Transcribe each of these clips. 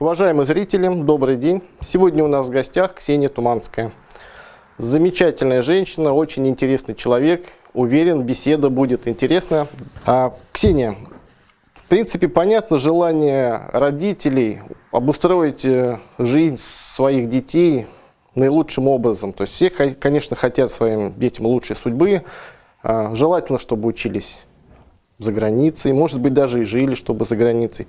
Уважаемые зрители, добрый день. Сегодня у нас в гостях Ксения Туманская. Замечательная женщина, очень интересный человек. Уверен, беседа будет интересна. А, Ксения, в принципе, понятно желание родителей обустроить э, жизнь своих детей наилучшим образом. То есть все, конечно, хотят своим детям лучшей судьбы. А, желательно, чтобы учились за границей, может быть, даже и жили, чтобы за границей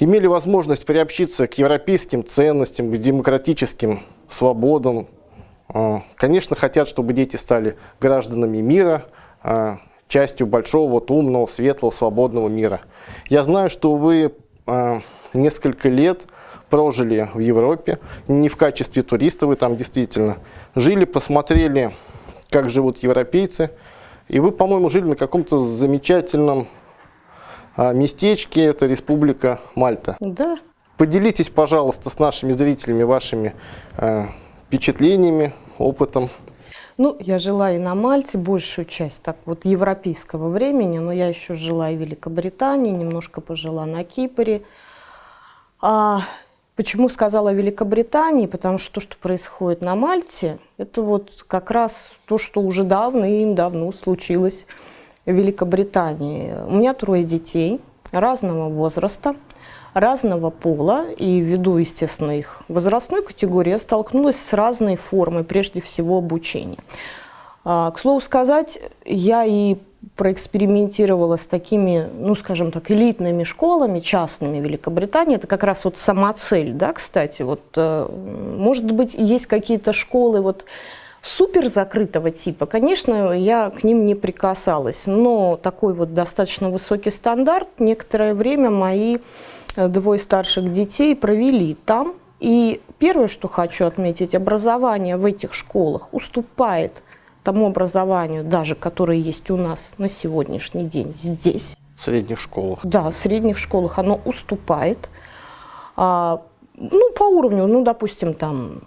имели возможность приобщиться к европейским ценностям, к демократическим свободам. А, конечно, хотят, чтобы дети стали гражданами мира, а, частью большого, вот, умного, светлого, свободного мира. Я знаю, что вы а, несколько лет прожили в Европе, не в качестве туриста вы там действительно жили, посмотрели, как живут европейцы, и вы, по-моему, жили на каком-то замечательном местечке, это Республика Мальта. Да. Поделитесь, пожалуйста, с нашими зрителями вашими э, впечатлениями, опытом. Ну, я жила и на Мальте большую часть так вот европейского времени, но я еще жила и в Великобритании, немножко пожила на Кипре. А, почему сказала Великобритании? Потому что то, что происходит на Мальте, это вот как раз то, что уже давным-давно случилось в Великобритании. У меня трое детей разного возраста, разного пола, и ввиду, естественно, их возрастной категории, я столкнулась с разной формой, прежде всего, обучения. А, к слову сказать, я и проэкспериментировала с такими, ну, скажем так, элитными школами частными Великобритании. Это как раз вот сама цель, да, кстати. Вот, э, может быть, есть какие-то школы, вот, супер закрытого типа, конечно, я к ним не прикасалась, но такой вот достаточно высокий стандарт некоторое время мои э, двое старших детей провели там. И первое, что хочу отметить, образование в этих школах уступает тому образованию, даже которое есть у нас на сегодняшний день здесь. В средних школах? Да, в средних школах оно уступает. А, ну, по уровню, ну, допустим, там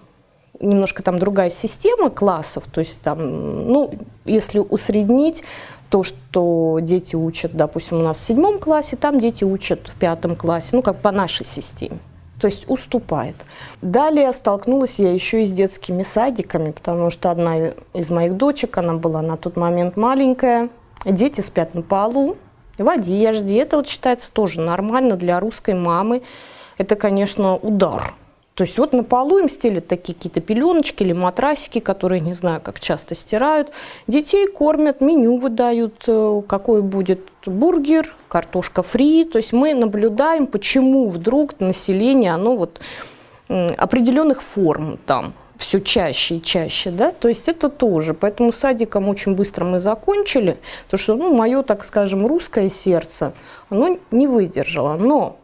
немножко там другая система классов, то есть там, ну, если усреднить, то, что дети учат, допустим, у нас в седьмом классе, там дети учат в пятом классе, ну, как по нашей системе. То есть уступает. Далее столкнулась я еще и с детскими садиками, потому что одна из моих дочек, она была на тот момент маленькая, дети спят на полу, в одежде. Это вот считается тоже нормально для русской мамы. Это, конечно, удар то есть вот на полу им стелят такие какие-то пеленочки или матрасики, которые, не знаю, как часто стирают. Детей кормят, меню выдают, э, какой будет бургер, картошка фри. То есть мы наблюдаем, почему вдруг население, оно вот определенных форм там все чаще и чаще, да, то есть это тоже. Поэтому садиком очень быстро мы закончили, потому что, ну, мое, так скажем, русское сердце, оно не выдержало. Но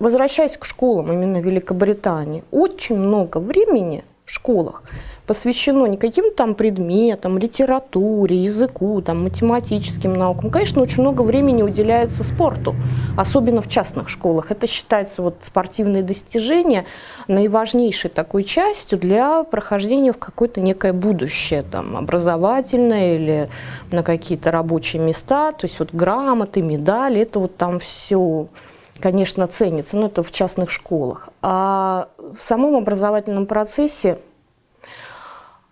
возвращаясь к школам именно Великобритании, очень много времени в школах посвящено не каким-то там предметам, литературе, языку, там, математическим наукам. Конечно, очень много времени уделяется спорту, особенно в частных школах. Это считается вот спортивные достижения наиважнейшей такой частью для прохождения в какое-то некое будущее, там, образовательное или на какие-то рабочие места. То есть вот грамоты, медали, это вот там все конечно, ценится, но это в частных школах. А в самом образовательном процессе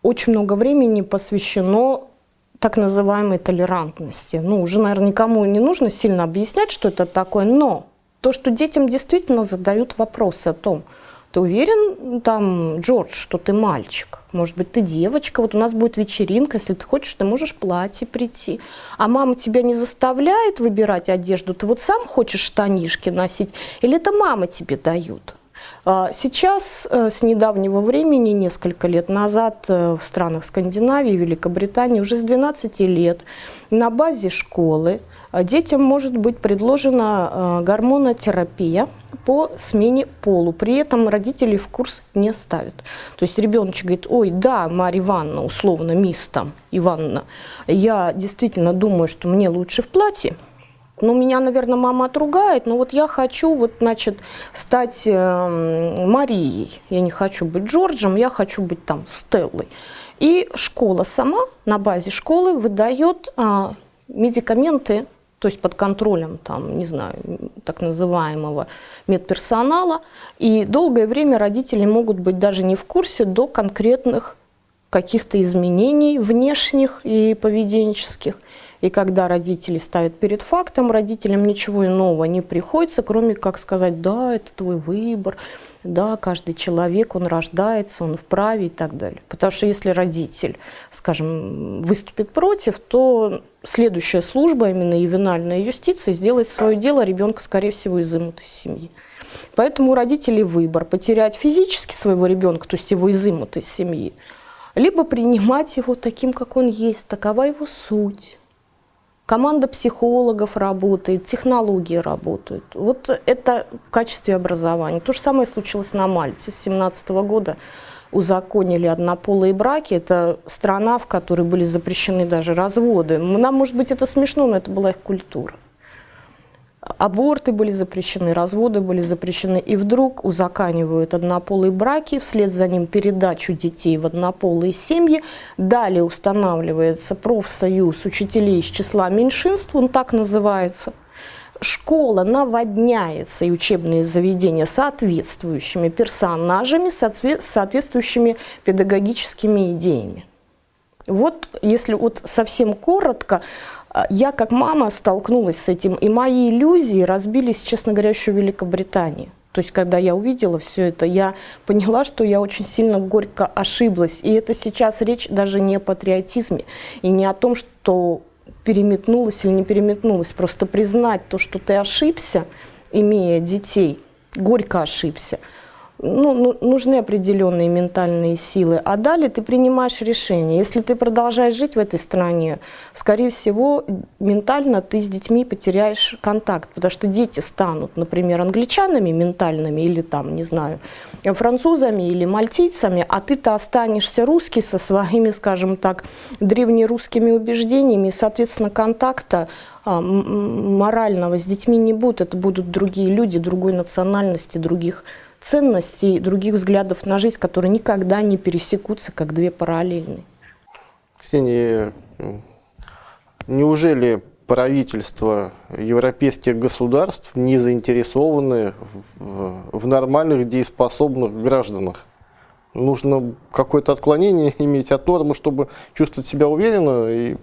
очень много времени посвящено так называемой толерантности. Ну, уже, наверное, никому не нужно сильно объяснять, что это такое, но то, что детям действительно задают вопросы о том, ты уверен, там, Джордж, что ты мальчик? Может быть, ты девочка? Вот у нас будет вечеринка, если ты хочешь, ты можешь платье прийти. А мама тебя не заставляет выбирать одежду? Ты вот сам хочешь штанишки носить? Или это мама тебе дают? А, сейчас, э, с недавнего времени, несколько лет назад, э, в странах Скандинавии, Великобритании, уже с 12 лет на базе школы э, детям может быть предложена гормонотерапия по смене полу. При этом родители в курс не ставят. То есть ребеночек говорит, ой, да, Марья Ивановна, условно, мисс там, Ивановна, я действительно думаю, что мне лучше в платье, ну, меня, наверное, мама отругает, но вот я хочу, вот, значит, стать э, Марией. Я не хочу быть Джорджем, я хочу быть там Стеллой. И школа сама на базе школы выдает э, медикаменты то есть под контролем, там, не знаю, так называемого медперсонала. И долгое время родители могут быть даже не в курсе до конкретных каких-то изменений внешних и поведенческих. И когда родители ставят перед фактом, родителям ничего иного не приходится, кроме как сказать, да, это твой выбор, да, каждый человек, он рождается, он вправе и так далее. Потому что если родитель, скажем, выступит против, то следующая служба, именно ювенальная юстиция, сделает свое дело, ребенка, скорее всего, изымут из семьи. Поэтому у родителей выбор – потерять физически своего ребенка, то есть его изымут из семьи, либо принимать его таким, как он есть, такова его суть. Команда психологов работает, технологии работают. Вот это в качестве образования. То же самое случилось на Мальте. С 2017 года узаконили однополые браки. Это страна, в которой были запрещены даже разводы. Нам, может быть, это смешно, но это была их культура аборты были запрещены, разводы были запрещены, и вдруг узаканивают однополые браки, вслед за ним передачу детей в однополые семьи, далее устанавливается профсоюз учителей из числа меньшинств, он так называется, школа наводняется и учебные заведения соответствующими персонажами, соответствующими педагогическими идеями. Вот если вот совсем коротко, я как мама столкнулась с этим, и мои иллюзии разбились, честно говоря, еще в Великобритании. То есть, когда я увидела все это, я поняла, что я очень сильно горько ошиблась. И это сейчас речь даже не о патриотизме и не о том, что переметнулась или не переметнулась. Просто признать то, что ты ошибся, имея детей, горько ошибся – ну, ну, нужны определенные ментальные силы. А далее ты принимаешь решение. Если ты продолжаешь жить в этой стране, скорее всего, ментально ты с детьми потеряешь контакт, потому что дети станут, например, англичанами ментальными или там, не знаю, французами или мальтийцами, а ты-то останешься русский со своими, скажем так, древнерусскими убеждениями, и, соответственно, контакта а, морального с детьми не будет. Это будут другие люди, другой национальности, других ценностей, других взглядов на жизнь, которые никогда не пересекутся, как две параллельные. Ксения, неужели правительства европейских государств не заинтересованы в, в нормальных дееспособных гражданах? Нужно какое-то отклонение иметь от нормы, чтобы чувствовать себя уверенно и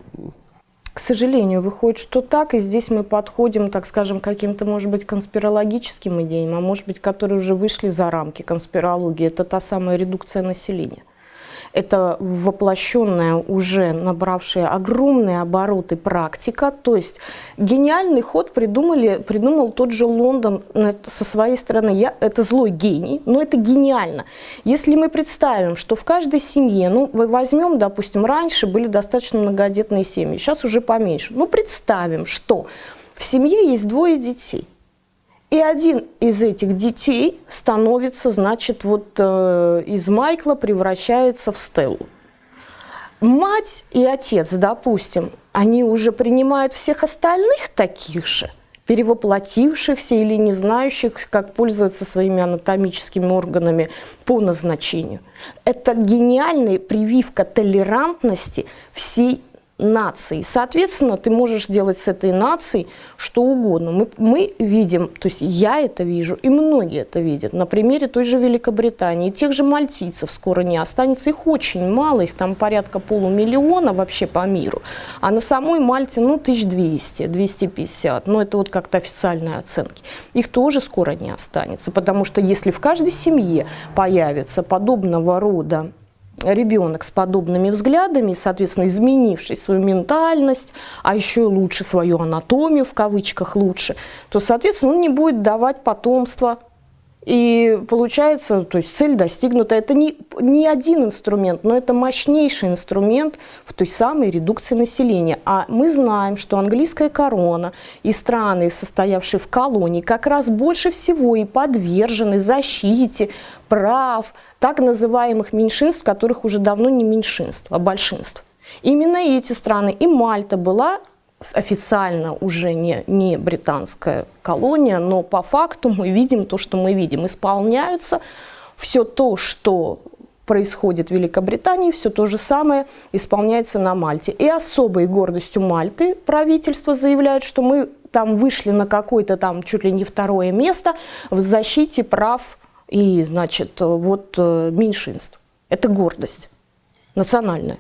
к сожалению, выходит, что так, и здесь мы подходим, так скажем, к каким-то, может быть, конспирологическим идеям, а может быть, которые уже вышли за рамки конспирологии. Это та самая редукция населения это воплощенная, уже набравшая огромные обороты практика. То есть гениальный ход придумали, придумал тот же Лондон со своей стороны. Я, это злой гений, но это гениально. Если мы представим, что в каждой семье, ну, возьмем, допустим, раньше были достаточно многодетные семьи, сейчас уже поменьше. Ну, представим, что в семье есть двое детей. И один из этих детей становится, значит, вот э, из Майкла превращается в Стеллу. Мать и отец, допустим, они уже принимают всех остальных таких же, перевоплотившихся или не знающих, как пользоваться своими анатомическими органами по назначению. Это гениальная прививка толерантности всей нации. Соответственно, ты можешь делать с этой нацией что угодно. Мы, мы видим, то есть я это вижу, и многие это видят. На примере той же Великобритании, тех же мальтийцев скоро не останется. Их очень мало, их там порядка полумиллиона вообще по миру. А на самой Мальте, ну, 1200, 250. Ну, это вот как-то официальные оценки. Их тоже скоро не останется, потому что если в каждой семье появится подобного рода ребенок с подобными взглядами, соответственно, изменивший свою ментальность, а еще лучше свою анатомию, в кавычках лучше, то, соответственно, он не будет давать потомство и получается, то есть цель достигнута. Это не, не один инструмент, но это мощнейший инструмент в той самой редукции населения. А мы знаем, что английская корона и страны, состоявшие в колонии, как раз больше всего и подвержены защите прав так называемых меньшинств, которых уже давно не меньшинств, а большинств. Именно эти страны, и Мальта была официально уже не, не британская колония, но по факту мы видим то, что мы видим. Исполняются все то, что происходит в Великобритании, все то же самое исполняется на Мальте. И особой гордостью Мальты правительство заявляет, что мы там вышли на какое-то там чуть ли не второе место в защите прав и, значит, вот э, меньшинств. Это гордость национальная.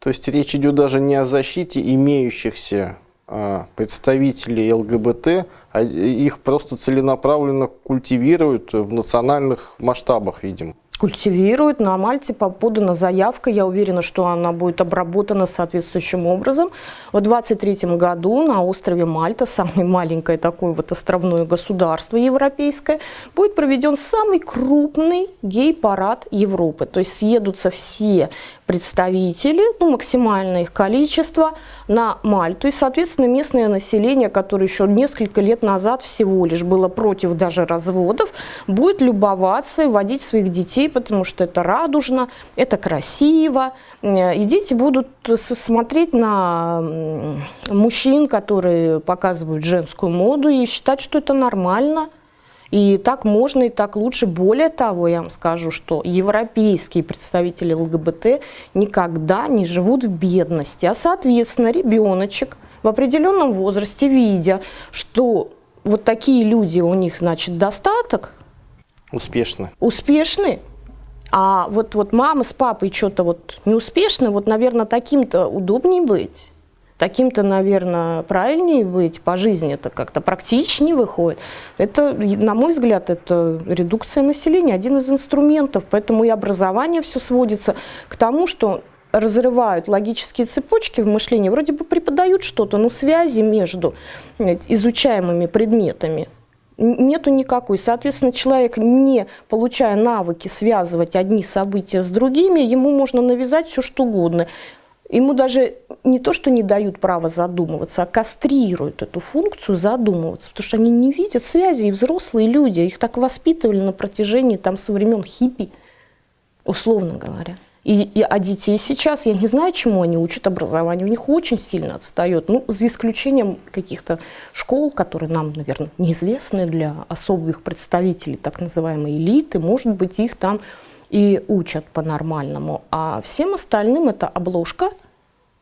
То есть речь идет даже не о защите имеющихся а, представителей ЛГБТ, а их просто целенаправленно культивируют в национальных масштабах, видимо культивируют. На Мальте подана заявка, я уверена, что она будет обработана соответствующим образом. В 23 году на острове Мальта, самое маленькое такое вот островное государство европейское, будет проведен самый крупный гей-парад Европы. То есть съедутся все представители, ну, максимальное их количество, на Мальту. И, соответственно, местное население, которое еще несколько лет назад всего лишь было против даже разводов, будет любоваться и водить своих детей, потому что это радужно, это красиво. И дети будут смотреть на мужчин, которые показывают женскую моду, и считать, что это нормально – и так можно, и так лучше. Более того, я вам скажу, что европейские представители ЛГБТ никогда не живут в бедности. А, соответственно, ребеночек в определенном возрасте, видя, что вот такие люди, у них, значит, достаток. Успешны. Успешны. А вот, вот мама с папой что-то вот неуспешны, вот, наверное, таким-то удобнее быть таким-то, наверное, правильнее быть по жизни, это как-то практичнее выходит. Это, на мой взгляд, это редукция населения, один из инструментов. Поэтому и образование все сводится к тому, что разрывают логические цепочки в мышлении, вроде бы преподают что-то, но связи между изучаемыми предметами нету никакой. Соответственно, человек, не получая навыки связывать одни события с другими, ему можно навязать все что угодно. Ему даже не то, что не дают права задумываться, а кастрируют эту функцию задумываться, потому что они не видят связи, и взрослые люди, их так воспитывали на протяжении там со времен хиппи, условно говоря. И, и, а детей сейчас, я не знаю, чему они учат образование, у них очень сильно отстает. Ну, за исключением каких-то школ, которые нам, наверное, неизвестны для особых представителей так называемой элиты, может быть, их там и учат по-нормальному. А всем остальным это обложка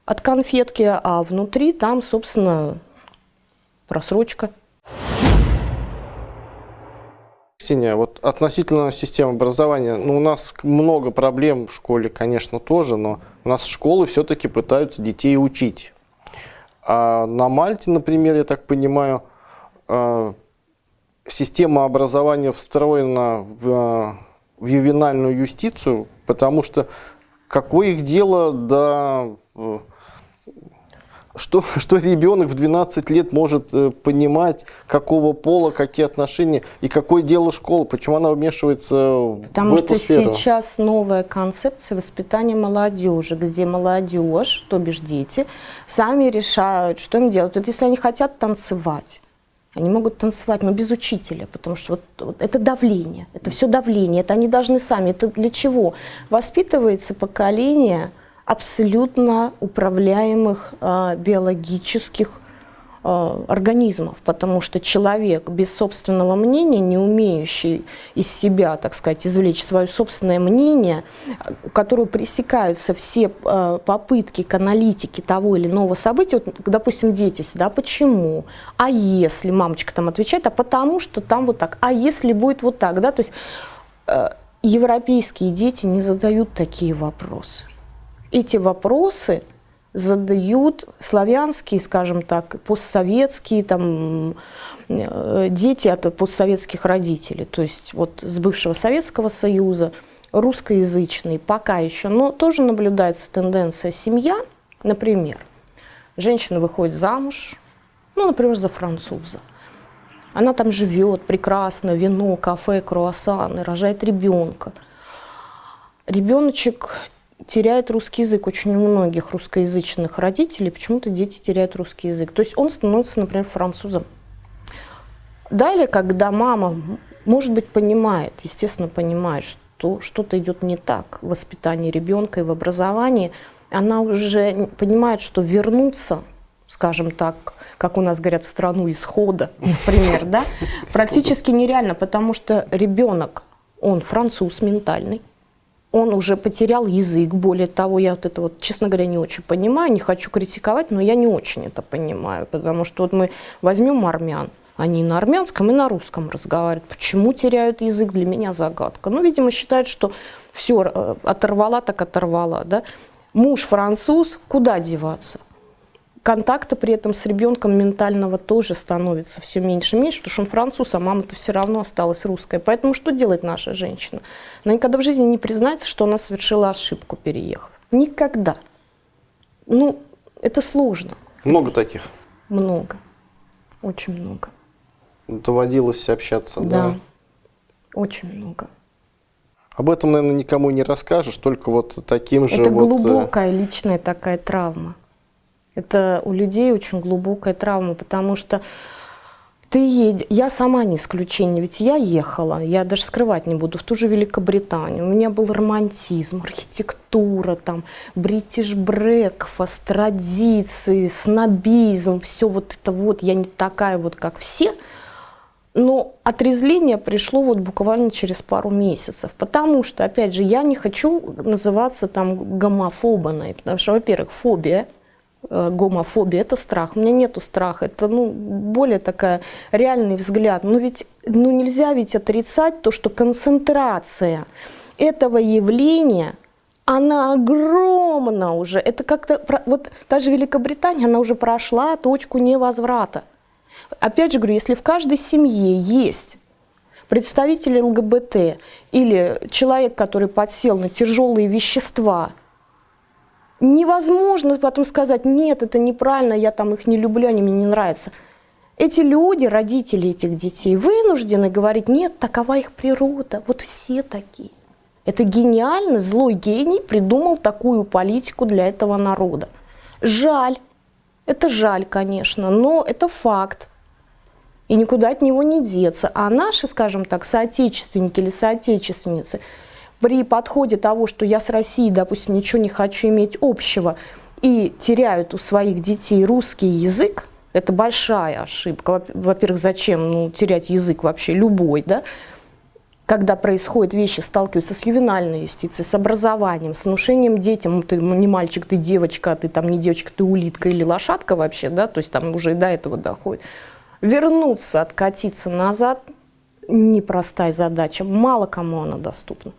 от конфетки, а внутри там, собственно, просрочка. Ксения, вот относительно системы образования, ну, у нас много проблем в школе, конечно, тоже, но у нас школы все-таки пытаются детей учить. А на Мальте, например, я так понимаю, э, система образования встроена в в ювенальную юстицию, потому что какое их дело до... Что, что ребенок в 12 лет может э, понимать, какого пола, какие отношения, и какое дело школы, почему она вмешивается Потому в эту что сферу? сейчас новая концепция воспитания молодежи, где молодежь, то бишь дети, сами решают, что им делать. Вот если они хотят танцевать, они могут танцевать, но без учителя, потому что вот, вот это давление, это все давление, это они должны сами. Это для чего? Воспитывается поколение абсолютно управляемых э, биологических Э, организмов, потому что человек без собственного мнения, не умеющий из себя, так сказать, извлечь свое собственное мнение, у которого пресекаются все э, попытки к аналитике того или иного события, вот, допустим, дети всегда, почему, а если, мамочка там отвечает, а потому что там вот так, а если будет вот так, да, то есть европейские дети не задают такие вопросы. Эти вопросы – задают славянские, скажем так, постсоветские там, э, дети от постсоветских родителей, то есть вот с бывшего Советского Союза, русскоязычные пока еще, но тоже наблюдается тенденция семья, например, женщина выходит замуж, ну, например, за француза, она там живет прекрасно, вино, кафе, круассаны, рожает ребенка. Ребеночек теряет русский язык. Очень у многих русскоязычных родителей почему-то дети теряют русский язык. То есть он становится, например, французом. Далее, когда мама, может быть, понимает, естественно, понимает, что что-то идет не так в воспитании ребенка и в образовании, она уже понимает, что вернуться, скажем так, как у нас говорят, в страну исхода, например, да, практически нереально, потому что ребенок, он француз ментальный, он уже потерял язык. Более того, я вот это вот, честно говоря, не очень понимаю, не хочу критиковать, но я не очень это понимаю, потому что вот мы возьмем армян, они на армянском и на русском разговаривают. Почему теряют язык, для меня загадка. Ну, видимо, считают, что все, э, оторвала так оторвала. Да? Муж француз, куда деваться? Контакта при этом с ребенком ментального тоже становится все меньше и меньше, потому что он француз, а мама-то все равно осталась русская. Поэтому что делает наша женщина? Она никогда в жизни не признается, что она совершила ошибку, переехав. Никогда. Ну, это сложно. Много таких? Много. Очень много. Доводилось общаться, да? Да, очень много. Об этом, наверное, никому не расскажешь, только вот таким же Это вот... э, глубокая личная такая травма. Это у людей очень глубокая травма, потому что ты едешь, я сама не исключение, ведь я ехала, я даже скрывать не буду, в ту же Великобританию. У меня был романтизм, архитектура, там, бритиш брекфаст, традиции, снобизм, все вот это вот, я не такая вот, как все. Но отрезвление пришло вот буквально через пару месяцев, потому что, опять же, я не хочу называться там гомофобной, потому что, во-первых, фобия – гомофобия, это страх. У меня нету страха, это ну, более такая реальный взгляд. Но ведь ну, нельзя ведь отрицать то, что концентрация этого явления, она огромна уже. Это как-то, вот та же Великобритания, она уже прошла точку невозврата. Опять же говорю, если в каждой семье есть представители ЛГБТ или человек, который подсел на тяжелые вещества – невозможно потом сказать, нет, это неправильно, я там их не люблю, они мне не нравятся. Эти люди, родители этих детей, вынуждены говорить, нет, такова их природа, вот все такие. Это гениально, злой гений придумал такую политику для этого народа. Жаль, это жаль, конечно, но это факт. И никуда от него не деться. А наши, скажем так, соотечественники или соотечественницы – при подходе того, что я с Россией, допустим, ничего не хочу иметь общего, и теряют у своих детей русский язык, это большая ошибка. Во-первых, зачем ну, терять язык вообще любой, да? когда происходят вещи, сталкиваются с ювенальной юстицией, с образованием, с внушением детям, ты не мальчик, ты девочка, ты там не девочка, ты улитка или лошадка вообще, да, то есть там уже и до этого доходит. Вернуться, откатиться назад – непростая задача, мало кому она доступна.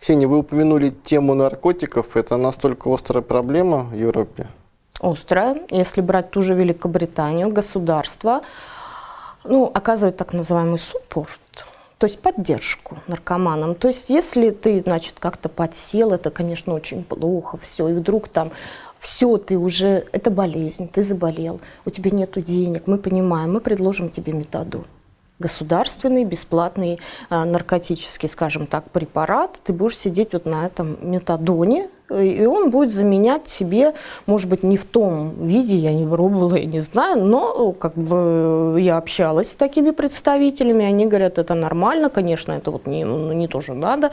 Ксения, вы упомянули тему наркотиков. Это настолько острая проблема в Европе? Острая. Если брать ту же Великобританию, государство ну, оказывает так называемый суппорт, то есть поддержку наркоманам. То есть если ты, значит, как-то подсел, это, конечно, очень плохо, все, и вдруг там все, ты уже, это болезнь, ты заболел, у тебя нет денег, мы понимаем, мы предложим тебе метаду государственный, бесплатный а, наркотический, скажем так, препарат, ты будешь сидеть вот на этом метадоне, и он будет заменять себе, может быть, не в том виде, я не пробовала, я не знаю, но как бы я общалась с такими представителями, они говорят, это нормально, конечно, это вот не, ну, не тоже надо,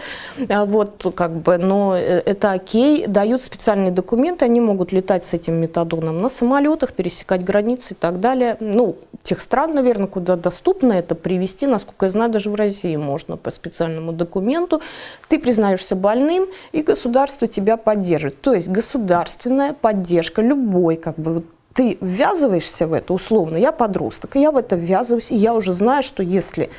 а вот как бы, но э, это окей, дают специальные документы, они могут летать с этим метадоном на самолетах, пересекать границы и так далее. Ну, тех стран, наверное, куда доступно это привести, насколько я знаю, даже в России можно по специальному документу. Ты признаешься больным, и государство тебя поддерживает. То есть государственная поддержка любой, как бы, ты ввязываешься в это условно, я подросток, и я в это ввязываюсь, и я уже знаю, что если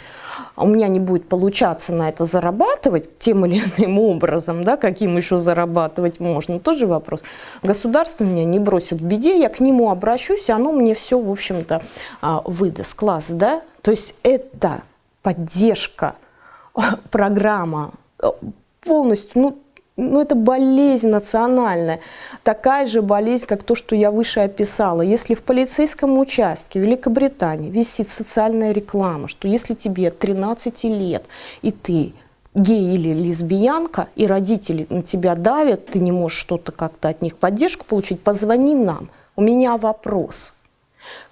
у меня не будет получаться на это зарабатывать тем или иным образом, да, каким еще зарабатывать можно, тоже вопрос. Государство меня не бросит в беде, я к нему обращусь, и оно мне все, в общем-то, а, выдаст. Класс, да? То есть это поддержка, программа полностью, ну, ну, это болезнь национальная, такая же болезнь, как то, что я выше описала. Если в полицейском участке Великобритании висит социальная реклама, что если тебе 13 лет, и ты гей или лесбиянка, и родители на тебя давят, ты не можешь что-то как-то от них поддержку получить, позвони нам. У меня вопрос.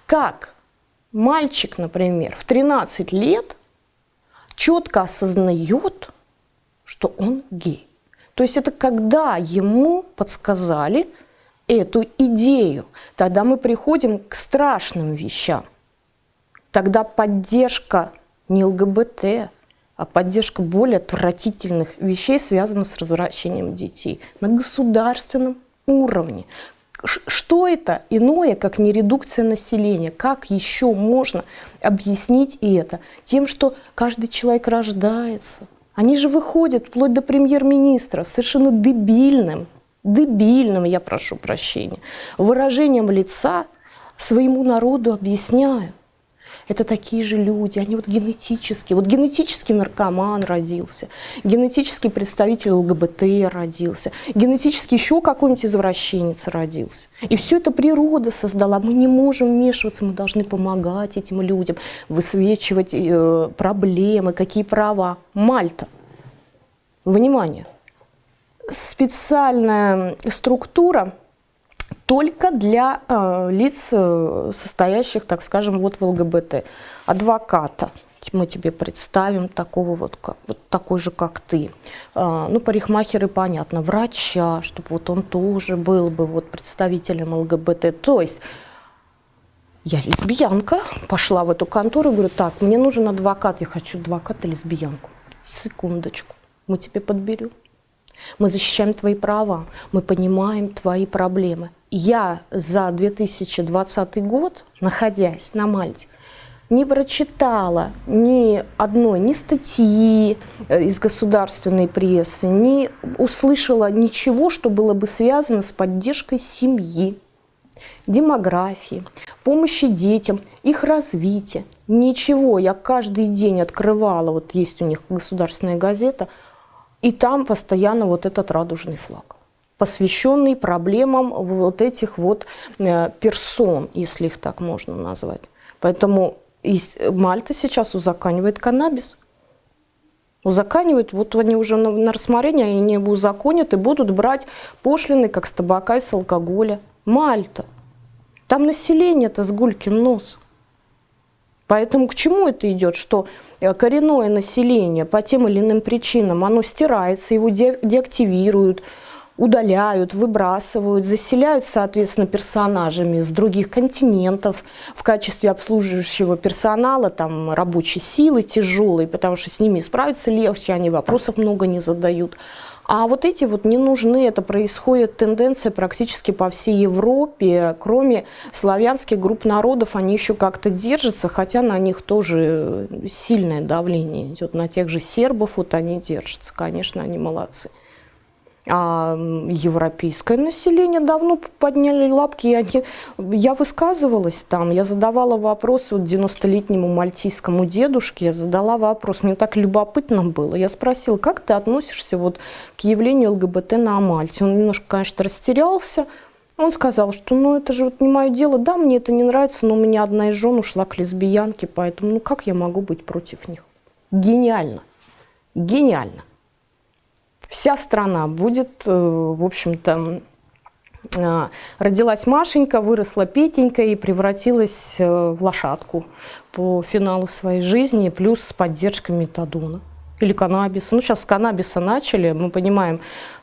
Как мальчик, например, в 13 лет четко осознает, что он гей? То есть это когда ему подсказали эту идею. Тогда мы приходим к страшным вещам. Тогда поддержка не ЛГБТ, а поддержка более отвратительных вещей, связанных с развращением детей на государственном уровне. Что это иное, как не редукция населения? Как еще можно объяснить это? Тем, что каждый человек рождается. Они же выходят вплоть до премьер-министра совершенно дебильным, дебильным, я прошу прощения, выражением лица своему народу объясняют это такие же люди, они вот генетически, вот генетический наркоман родился, генетический представитель ЛГБТ родился, генетически еще какой-нибудь извращенец родился. И все это природа создала, мы не можем вмешиваться, мы должны помогать этим людям, высвечивать э, проблемы, какие права. Мальта. Внимание! Специальная структура – только для э, лиц, э, состоящих, так скажем, вот в ЛГБТ. Адвоката мы тебе представим такого вот, как, вот такой же, как ты. А, ну, парикмахеры, понятно, врача, чтобы вот он тоже был бы вот представителем ЛГБТ. То есть я лесбиянка, пошла в эту контору говорю, так, мне нужен адвокат, я хочу адвоката лесбиянку. Секундочку, мы тебе подберем. Мы защищаем твои права, мы понимаем твои проблемы. Я за 2020 год, находясь на Мальте, не прочитала ни одной, ни статьи э, из государственной прессы, не услышала ничего, что было бы связано с поддержкой семьи, демографии, помощи детям, их развития. Ничего. Я каждый день открывала, вот есть у них государственная газета – и там постоянно вот этот радужный флаг посвященный проблемам вот этих вот э, персон, если их так можно назвать. Поэтому Мальта сейчас узаканивает каннабис. Узаканивают, вот они уже на, на рассмотрение, они его узаконят и будут брать пошлины, как с табака и с алкоголя. Мальта. Там население-то с гулькин нос. Поэтому к чему это идет? Что э, коренное население по тем или иным причинам, оно стирается, его де деактивируют, удаляют, выбрасывают, заселяют, соответственно, персонажами с других континентов в качестве обслуживающего персонала, там, рабочей силы тяжелой, потому что с ними справиться легче, они вопросов много не задают. А вот эти вот не нужны, это происходит тенденция практически по всей Европе, кроме славянских групп народов, они еще как-то держатся, хотя на них тоже сильное давление идет, на тех же сербов вот они держатся, конечно, они молодцы. А европейское население давно подняли лапки. Я, я высказывалась там, я задавала вопрос вот 90-летнему мальтийскому дедушке, я задала вопрос, мне так любопытно было. Я спросила, как ты относишься вот к явлению ЛГБТ на Мальте? Он немножко, конечно, растерялся. Он сказал, что ну это же вот не мое дело, да, мне это не нравится, но у меня одна из жен ушла к лесбиянке, поэтому ну как я могу быть против них? Гениально, гениально вся страна будет, э, в общем-то, э, родилась Машенька, выросла Петенька и превратилась э, в лошадку по финалу своей жизни, плюс с поддержкой метадона или каннабиса. Ну, сейчас с каннабиса начали, мы понимаем,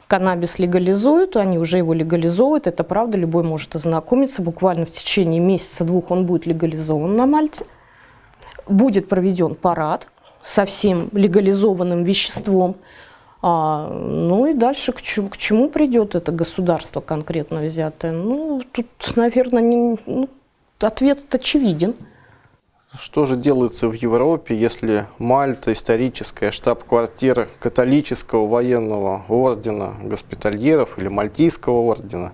каннабис легализуют, они уже его легализуют, это правда, любой может ознакомиться, буквально в течение месяца-двух он будет легализован на Мальте. Будет проведен парад со всем легализованным веществом, а, ну и дальше к чему, к чему придет это государство конкретно взятое? Ну, тут, наверное, не, ну, ответ очевиден. Что же делается в Европе, если Мальта, историческая штаб-квартира католического военного ордена госпитальеров или мальтийского ордена,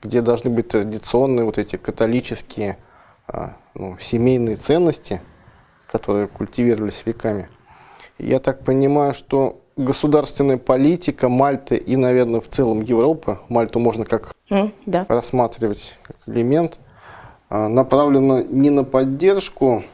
где должны быть традиционные вот эти католические а, ну, семейные ценности, которые культивировались веками. Я так понимаю, что государственная политика Мальты и, наверное, в целом Европы, Мальту можно как mm, да. рассматривать как элемент, а, направлена не на поддержку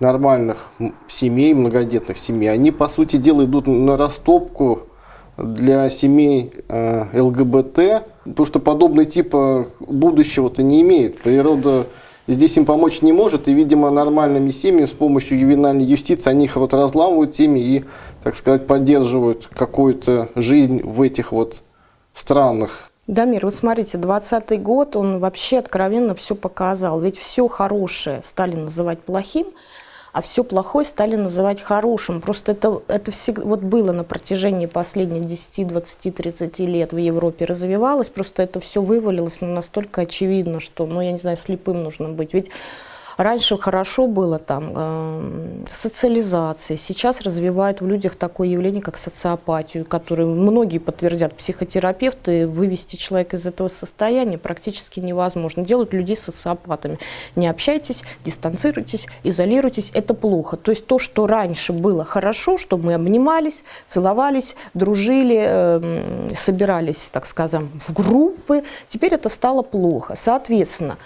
нормальных семей, многодетных семей. Они, по сути дела, идут на растопку для семей э, ЛГБТ, потому что подобный типа будущего-то не имеет. Природа здесь им помочь не может, и, видимо, нормальными семьями с помощью ювенальной юстиции они их вот разламывают семьи и, так сказать, поддерживают какую-то жизнь в этих вот странах. Дамир, вы смотрите, 20 год, он вообще откровенно все показал. Ведь все хорошее стали называть плохим, а все плохое стали называть хорошим. Просто это, это всегда, вот было на протяжении последних 10, 20, 30 лет в Европе развивалось, просто это все вывалилось ну, настолько очевидно, что, ну, я не знаю, слепым нужно быть. Ведь Раньше хорошо было там э, социализация, сейчас развивают в людях такое явление, как социопатию, которую многие подтвердят. Психотерапевты вывести человека из этого состояния практически невозможно. Делают людей социопатами. Не общайтесь, дистанцируйтесь, изолируйтесь, это плохо. То есть то, что раньше было хорошо, что мы обнимались, целовались, дружили, э, собирались, так скажем, в группы, теперь это стало плохо. Соответственно,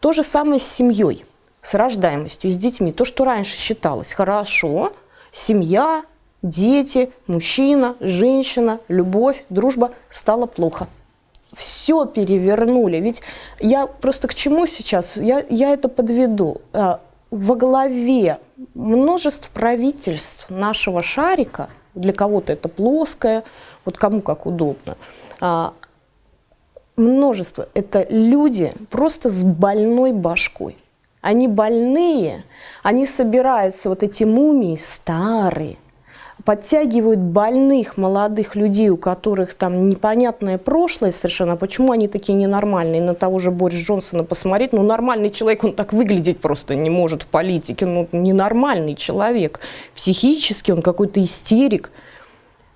то же самое с семьей с рождаемостью, с детьми. То, что раньше считалось хорошо, семья, дети, мужчина, женщина, любовь, дружба, стало плохо. Все перевернули. Ведь я просто к чему сейчас? Я, я это подведу. А, во главе множеств правительств нашего шарика, для кого-то это плоское, вот кому как удобно, а, множество, это люди просто с больной башкой они больные, они собираются, вот эти мумии старые, подтягивают больных молодых людей, у которых там непонятное прошлое совершенно, почему они такие ненормальные, на того же Борис Джонсона посмотреть, ну нормальный человек, он так выглядеть просто не может в политике, ну ненормальный человек, психически он какой-то истерик,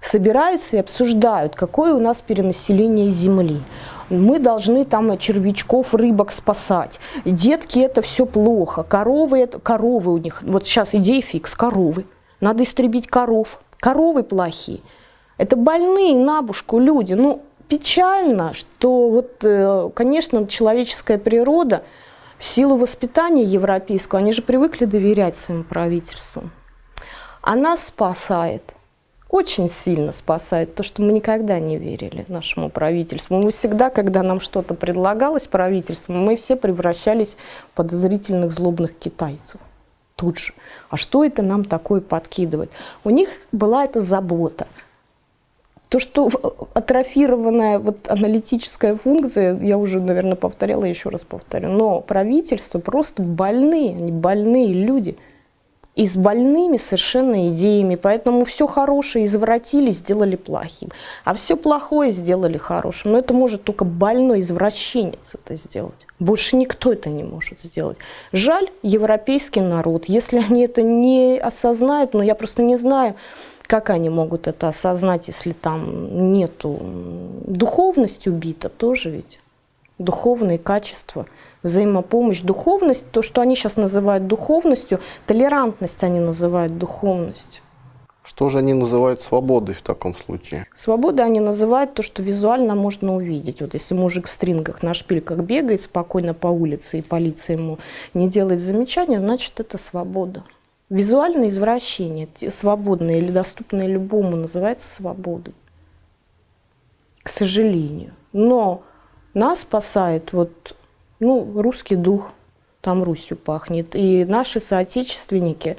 собираются и обсуждают, какое у нас перенаселение Земли мы должны там червячков, рыбок спасать. Детки это все плохо, коровы, это, коровы у них, вот сейчас идея фикс, коровы. Надо истребить коров. Коровы плохие. Это больные на бушку люди. Ну, печально, что вот, э, конечно, человеческая природа в силу воспитания европейского, они же привыкли доверять своим правительствам. Она спасает очень сильно спасает то, что мы никогда не верили нашему правительству. Мы всегда, когда нам что-то предлагалось правительству, мы все превращались в подозрительных злобных китайцев. Тут же. А что это нам такое подкидывает? У них была эта забота. То, что атрофированная вот аналитическая функция, я уже, наверное, повторяла, еще раз повторю, но правительство просто больные, они больные люди – и с больными совершенно идеями. Поэтому все хорошее извратили, сделали плохим. А все плохое сделали хорошим. Но это может только больной извращенец это сделать. Больше никто это не может сделать. Жаль европейский народ. Если они это не осознают, но я просто не знаю, как они могут это осознать, если там нету духовность убита тоже ведь духовные качества, взаимопомощь, духовность, то, что они сейчас называют духовностью, толерантность они называют духовностью. Что же они называют свободой в таком случае? Свободой они называют то, что визуально можно увидеть. Вот если мужик в стрингах на шпильках бегает спокойно по улице, и полиция ему не делает замечания, значит, это свобода. Визуальное извращение, свободное или доступное любому, называется свободой. К сожалению. Но нас спасает вот, ну, русский дух, там Русью пахнет. И наши соотечественники,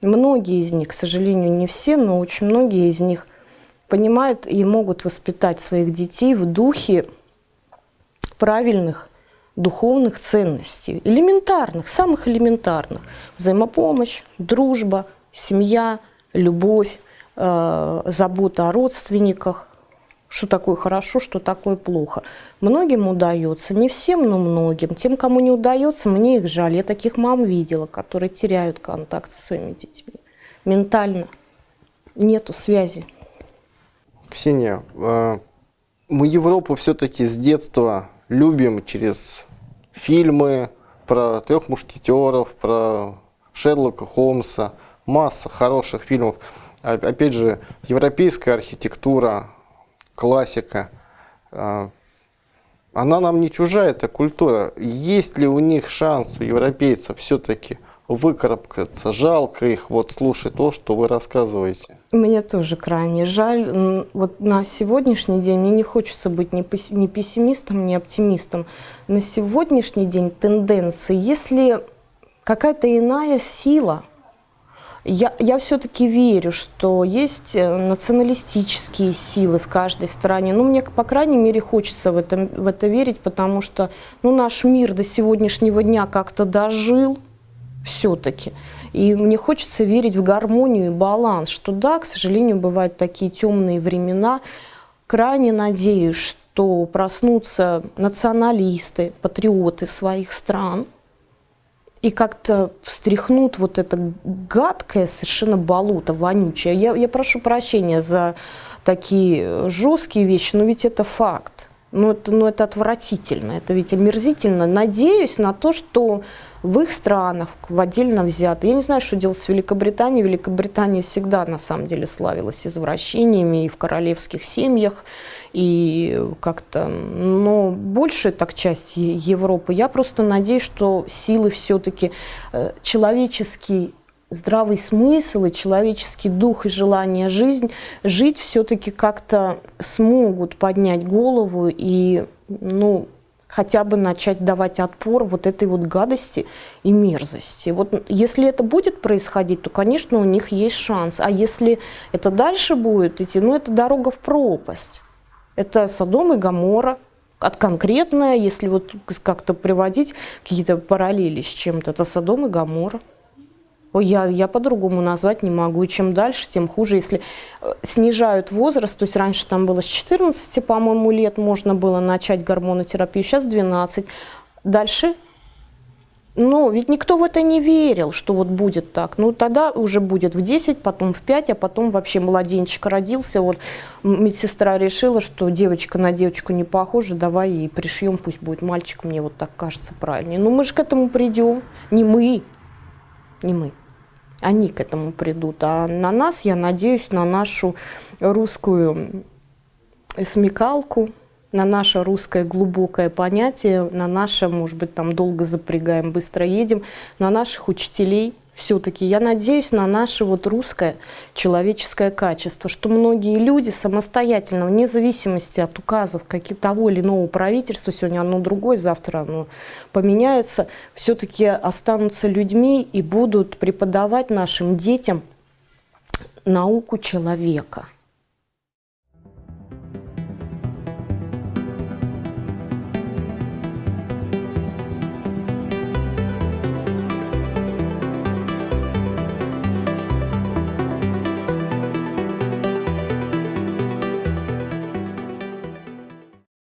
многие из них, к сожалению, не все, но очень многие из них понимают и могут воспитать своих детей в духе правильных духовных ценностей, элементарных, самых элементарных. Взаимопомощь, дружба, семья, любовь, э, забота о родственниках, что такое хорошо, что такое плохо. Многим удается, не всем, но многим. Тем, кому не удается, мне их жаль. Я таких мам видела, которые теряют контакт со своими детьми. Ментально нету связи. Ксения, а, мы Европу все-таки с детства любим через фильмы про трех мушкетеров, про Шерлока Холмса, масса хороших фильмов. Опять же, европейская архитектура, классика. А, она нам не чужая, эта культура. Есть ли у них шанс, у европейцев, все-таки выкарабкаться? Жалко их вот слушать то, что вы рассказываете. Мне тоже крайне жаль. Вот на сегодняшний день мне не хочется быть ни пессимистом, ни оптимистом. На сегодняшний день тенденции, если какая-то иная сила – я, я все-таки верю, что есть э, националистические силы в каждой стране. Ну, мне, по крайней мере, хочется в это, в это верить, потому что ну, наш мир до сегодняшнего дня как-то дожил все-таки. И мне хочется верить в гармонию и баланс, что да, к сожалению, бывают такие темные времена. Крайне надеюсь, что проснутся националисты, патриоты своих стран и как-то встряхнут вот это гадкое совершенно болото, вонючее. Я, я прошу прощения за такие жесткие вещи, но ведь это факт. Ну это, ну, это отвратительно, это ведь омерзительно. Надеюсь на то, что в их странах, в отдельно взято. Я не знаю, что делать с Великобританией. Великобритания всегда, на самом деле, славилась извращениями и в королевских семьях, и как-то, но большая так часть Европы. Я просто надеюсь, что силы все-таки э, человеческий здравый смысл и человеческий дух и желание жизнь, жить все-таки как-то смогут поднять голову и ну, хотя бы начать давать отпор вот этой вот гадости и мерзости. Вот если это будет происходить, то, конечно, у них есть шанс. А если это дальше будет идти, ну, это дорога в пропасть. Это Содом и Гамора, от конкретное, если вот как-то приводить какие-то параллели с чем-то, это Содом и Гамора. Я, я по-другому назвать не могу. И чем дальше, тем хуже. Если э, снижают возраст, то есть раньше там было с 14, по-моему, лет можно было начать гормонотерапию, сейчас 12. Дальше но ведь никто в это не верил, что вот будет так. Ну, тогда уже будет в 10, потом в 5, а потом вообще младенчик родился. Вот медсестра решила, что девочка на девочку не похожа, давай и пришьем, пусть будет мальчик, мне вот так кажется правильнее. Ну, мы же к этому придем. Не мы, не мы они к этому придут. А на нас, я надеюсь, на нашу русскую смекалку, на наше русское глубокое понятие, на наше, может быть, там долго запрягаем, быстро едем, на наших учителей – все-таки я надеюсь на наше вот русское человеческое качество, что многие люди самостоятельно, вне зависимости от указов каких того или иного правительства, сегодня оно другое, завтра оно поменяется, все-таки останутся людьми и будут преподавать нашим детям науку человека –